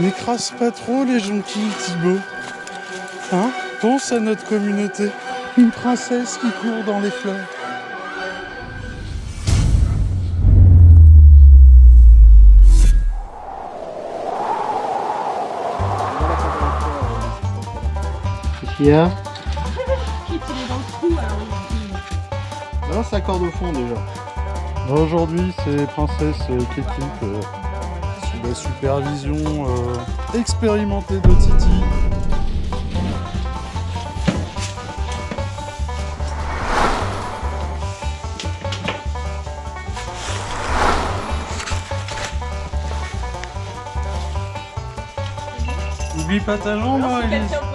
N'écrase pas trop les jonquilles, Thibaut. Hein? Pense à notre communauté. Une princesse qui court dans les fleurs. Qu'est-ce qu'il y a? Non, ça accorde au fond déjà. Aujourd'hui, c'est Princesse sous la supervision euh, expérimentée de Titi. N'oublie pas ta jambe, hein,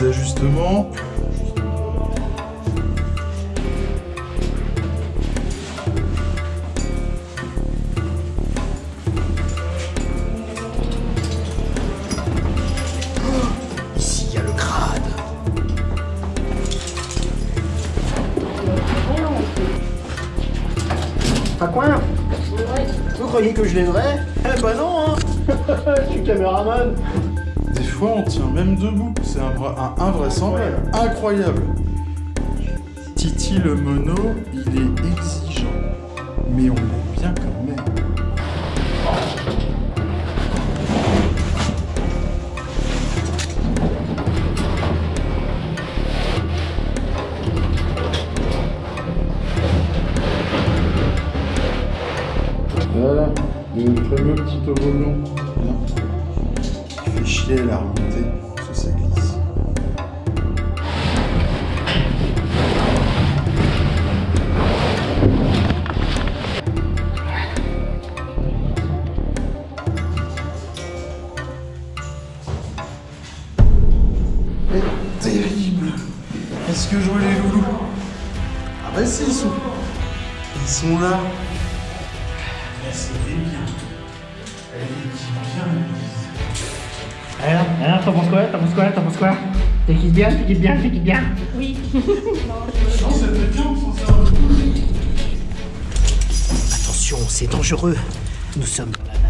Petits ajustements. Ici, il y a le crâne. Pas quoi Vous croyez que je l'aiderais Eh bah non, hein Je suis caméraman. Fois, on tient même debout. C'est un, un invraisemblable. Incroyable. Titi le mono, il est exigeant. Mais on l'aime bien quand même. Voilà, le fameux petit toboggan. Chier à la remontée, ça, ça glisse. Terrible Est-ce que je vois les loulous? Ah bah si, ils sont... Ils sont là c'est bien. Alors, alors, t'en penses quoi? T'en penses quoi? T'en penses quoi? T'es qui bien? T'es qui bien? T'es qui bien? Oui. Non, c'était bien. Attention, c'est dangereux. Nous sommes dans la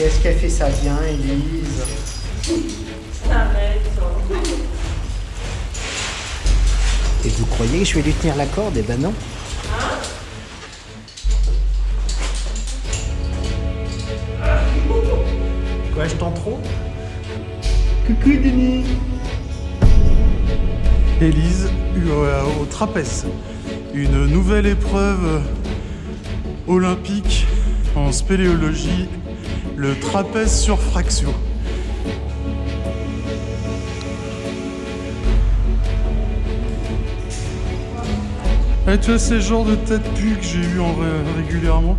Qu'est-ce qu'elle fait ça bien, Élise? Et vous croyez que je vais lui tenir la corde? Eh ben non. Quoi, je t'en trop Coucou Denis Élise euh, au trapèze. Une nouvelle épreuve olympique en spéléologie, le trapèze sur fraction. Eh, tu vois, c'est le genre de tête pu que j'ai eu en ré- régulièrement.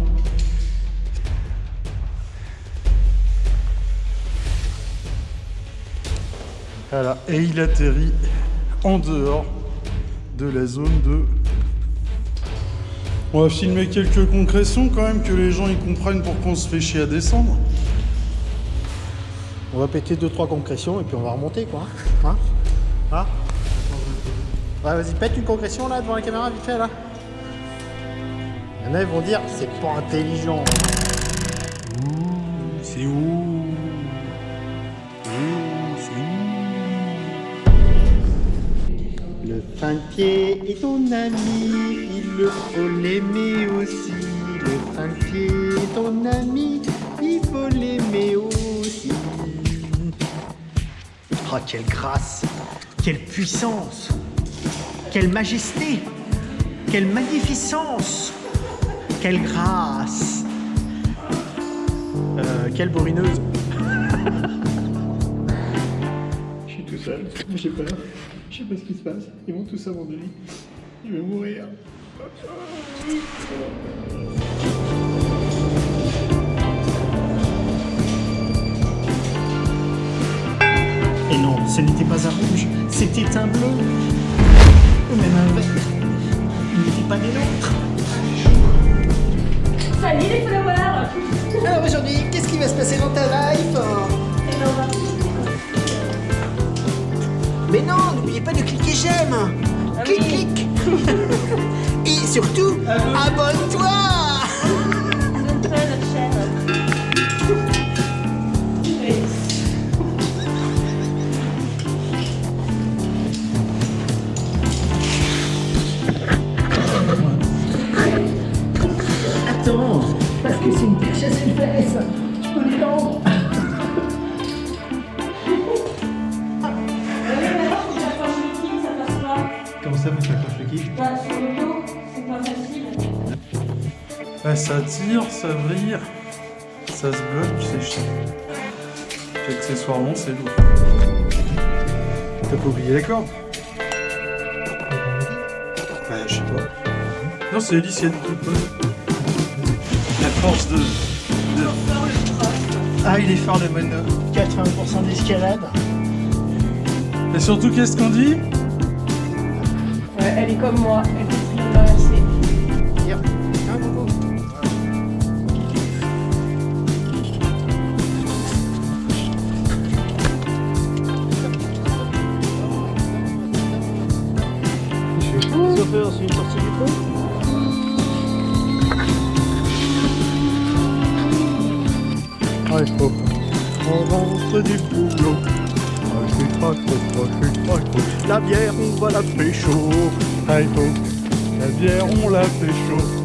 Voilà, et il atterrit en dehors de la zone de... On va filmer quelques concrétions quand même, que les gens ils comprennent pourquoi on se fait chier à descendre. On va péter 2-3 concrétions et puis on va remonter quoi. Hein Hein Ouais, vas-y, pète une concrétion là devant la caméra, vite fait là. Il y en a, ils vont dire, c'est pas intelligent. Ouh, c'est où? Le pied est ton ami, il le faut l'aimer aussi. Le pied est ton ami, faut l'aimer aussi. Oh, quelle grâce, quelle puissance, quelle majesté, quelle magnificence, quelle grâce. Euh, quelle bourrineuse. Je suis tout seul, j'ai peur. Je sais pas ce qui se passe. Ils vont tous abandonner. Je vais mourir. Et non, ce n'était pas un rouge, c'était un bleu. Ou même un vert. Il n'était pas des nôtres. Salut les followers Alors aujourd'hui, qu'est-ce qui va se passer dans ta life Mais non, n'oubliez pas de cliquer j'aime. Ah clic, oui. clic. Et surtout, abonne-toi. abonne-toi à notre chaîne. Oui. Attends, parce que c'est une perche à ça, vous s'accroche le kiff Bah, sur le dos, c'est pas facile. Ah, ça tire, ça vrille, ça se bloque, c'est chiant. Puis accessoirement, c'est lourd. T'as pas oublié la corde? Bah, je sais pas. Non, c'est Elise qui le La force de. de... Ah, il est fort le mono. 80% d'escalade. Et surtout, qu'est-ce qu'on dit? Elle est comme moi, elle est Chauffeur, c'est une sortie du trou Ah, il faut. On rentre du boulot. Ah, je suis pas trop, trop, La bière, on va la pécho. Faut. La bière, on la pécho.